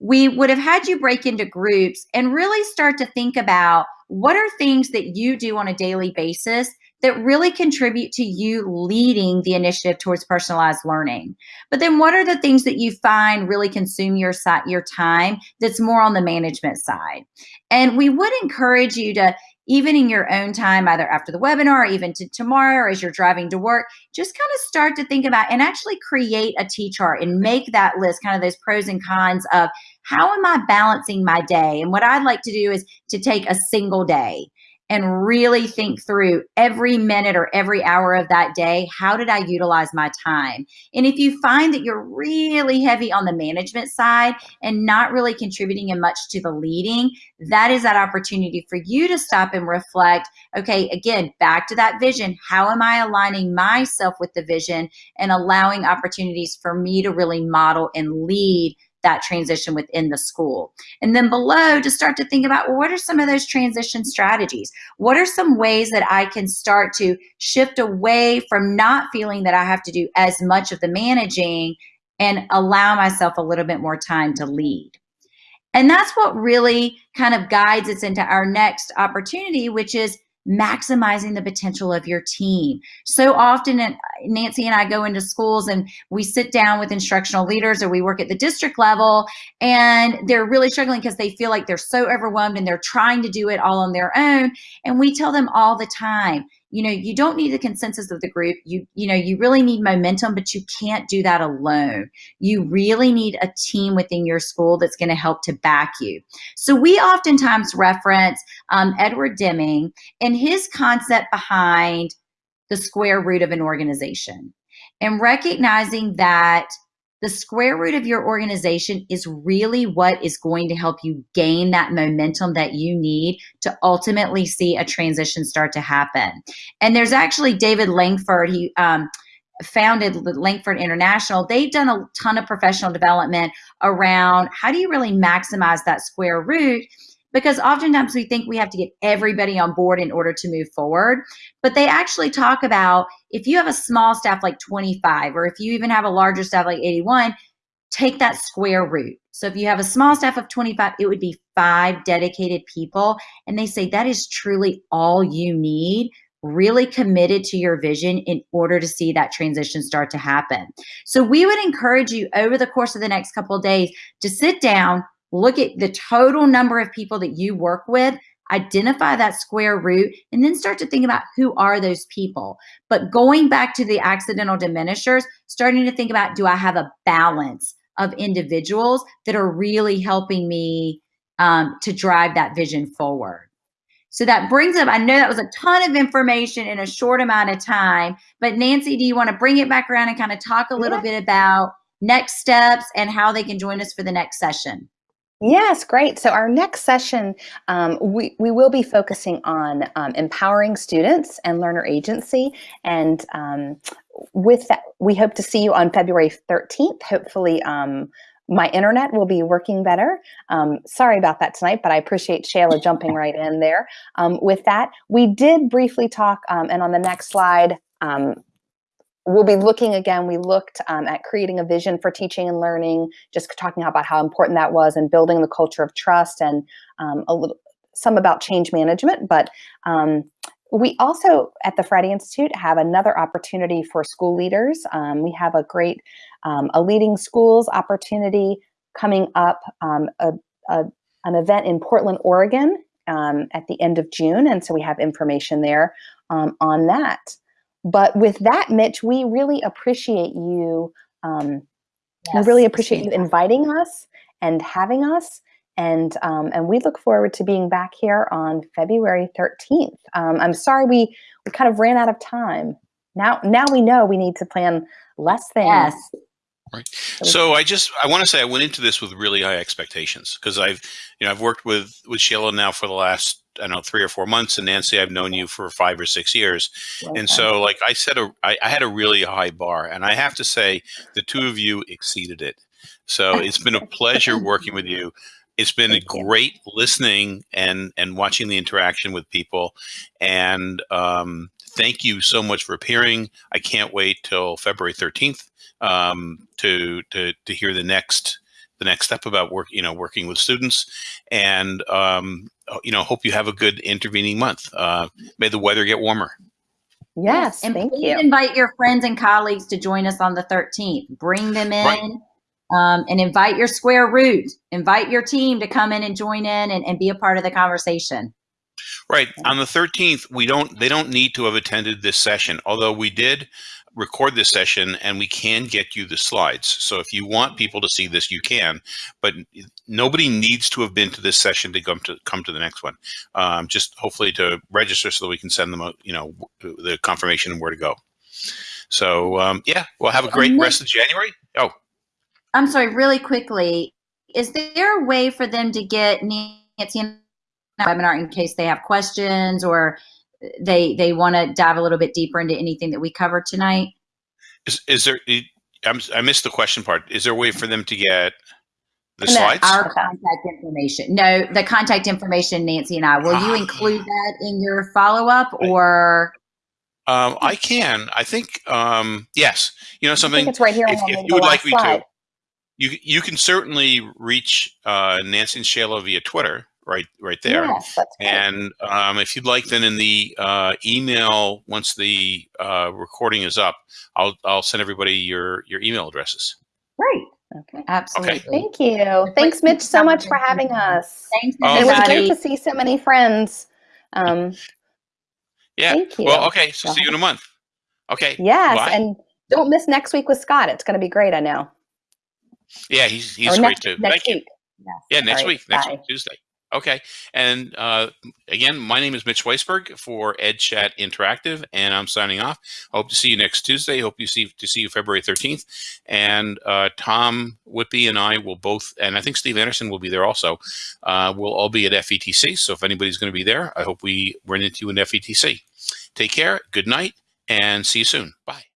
we would have had you break into groups and really start to think about what are things that you do on a daily basis that really contribute to you leading the initiative towards personalized learning. But then what are the things that you find really consume your your time that's more on the management side? And we would encourage you to even in your own time, either after the webinar or even to tomorrow or as you're driving to work, just kind of start to think about and actually create a T chart and make that list, kind of those pros and cons of how am I balancing my day? And what I'd like to do is to take a single day and really think through every minute or every hour of that day how did I utilize my time? And if you find that you're really heavy on the management side and not really contributing in much to the leading, that is that opportunity for you to stop and reflect okay, again, back to that vision. How am I aligning myself with the vision and allowing opportunities for me to really model and lead that transition within the school. And then below to start to think about well, what are some of those transition strategies? What are some ways that I can start to shift away from not feeling that I have to do as much of the managing and allow myself a little bit more time to lead? And that's what really kind of guides us into our next opportunity, which is maximizing the potential of your team. So often, uh, Nancy and I go into schools and we sit down with instructional leaders or we work at the district level and they're really struggling because they feel like they're so overwhelmed and they're trying to do it all on their own. And we tell them all the time, you know you don't need the consensus of the group. You you know you really need momentum but you can't do that alone. You really need a team within your school that's going to help to back you. So we oftentimes reference um, edward deming and his concept behind the square root of an organization and recognizing that the square root of your organization is really what is going to help you gain that momentum that you need to ultimately see a transition start to happen. And there's actually David Langford, he um, founded Langford International. They've done a ton of professional development around how do you really maximize that square root because oftentimes we think we have to get everybody on board in order to move forward. But they actually talk about if you have a small staff like 25, or if you even have a larger staff like 81, take that square root. So if you have a small staff of 25, it would be five dedicated people. And they say that is truly all you need really committed to your vision in order to see that transition start to happen. So we would encourage you over the course of the next couple days to sit down, look at the total number of people that you work with identify that square root and then start to think about who are those people. But going back to the accidental diminishers starting to think about do i have a balance of individuals that are really helping me um, to drive that vision forward? So that brings up i know that was a ton of information in a short amount of time but nancy do you want to bring it back around and kind of talk a little yeah. bit about next steps and how they can join us for the next session Yes, great. So our next session, um, we, we will be focusing on um, empowering students and learner agency. And um, with that, we hope to see you on February 13th. Hopefully, um, my internet will be working better. Um, sorry about that tonight, but I appreciate Shayla jumping *laughs* right in there. Um, with that, we did briefly talk, and on the next slide, we'll be looking again, we looked um, at creating a vision for teaching and learning, just talking about how important that was and building the culture of trust and um, a little, some about change management. But um, we also at the Friday Institute have another opportunity for school leaders. Um, we have a great, um, a leading schools opportunity coming up, um, a, a, an event in Portland, Oregon at the end of June. And so we have information there on that. But with that, Mitch, we really appreciate you. Um, yes, we really appreciate you inviting us and having us. And um, and we look forward to being back here on February 13th. Um, I'm sorry we we kind of ran out of time. Now now we know we need to plan less things. Yes. Right. So I just I want to say I went into this with really high expectations because I've you know I've worked with with Sheila now for the last I don't know three or four months, and Nancy I've known you for five or six years, okay. and so like I said, a, I, I had a really high bar, and I have to say the two of you exceeded it. So it's been a pleasure *laughs* working with you. It's been Thank a great you. listening and and watching the interaction with people, and um, thank you so much for appearing. I can't wait till February thirteenth um, to to to hear the next the next step about work you know working with students and um, you know hope you have a good intervening month. Uh, may the weather get warmer. Yes and thank please you. invite your friends and colleagues to join us on the 13th bring them in right. um, and invite your square root. Invite your team to come in and join in and, and be a part of the conversation right on the 13th we don't they don't need to have attended this session although we did record this session and we can get you the slides. So if you want people to see this, you can, but nobody needs to have been to this session to come to come to the next one. Um, just hopefully to register so that we can send them, a, you know, the confirmation and where to go. So um, yeah, well, have a great rest of January. Oh, I'm sorry, really quickly. Is there a way for them to get Nancy in webinar in case they have questions or they they want to dive a little bit deeper into anything that we covered tonight. Is, is there? I'm, I missed the question part. Is there a way for them to get the slides? Our contact information. No, the contact information, Nancy and I. Will you include that in your follow up or? Um, I can. I think um, yes. You know something. it's right here. If, if you would like me to, you you can certainly reach uh, Nancy and Shayla via Twitter right right there. Yes, and um, if you'd like, then in the uh, email once the uh, recording is up, I'll I'll send everybody your your email addresses. Great. Okay. Absolutely. Okay. Thank you. Thanks, Mitch, so much for having us. Thanks, oh, It was great to see so many friends. Um, Yeah. Thank you. Well, okay. So see you in a month. Okay. Yes, Bye. and don't miss next week with Scott. It's going to be great. I know. Yeah, he's he's or great next, too. Next Thank you. Yes. Yeah, next All right, week, next bye. week, Tuesday. Okay. And uh, again, my name is Mitch Weisburgh for EdChat Interactive, and I'm signing off. Hope to see you next Tuesday. Hope you see to see you February 13th. And uh, Tom Whitby and I will both, and I think Steve Anderson will be there also. Uh, we'll all be at FETC. So if anybody's going to be there, I hope we run into you in FETC. Take care. Good night, and see you soon. Bye.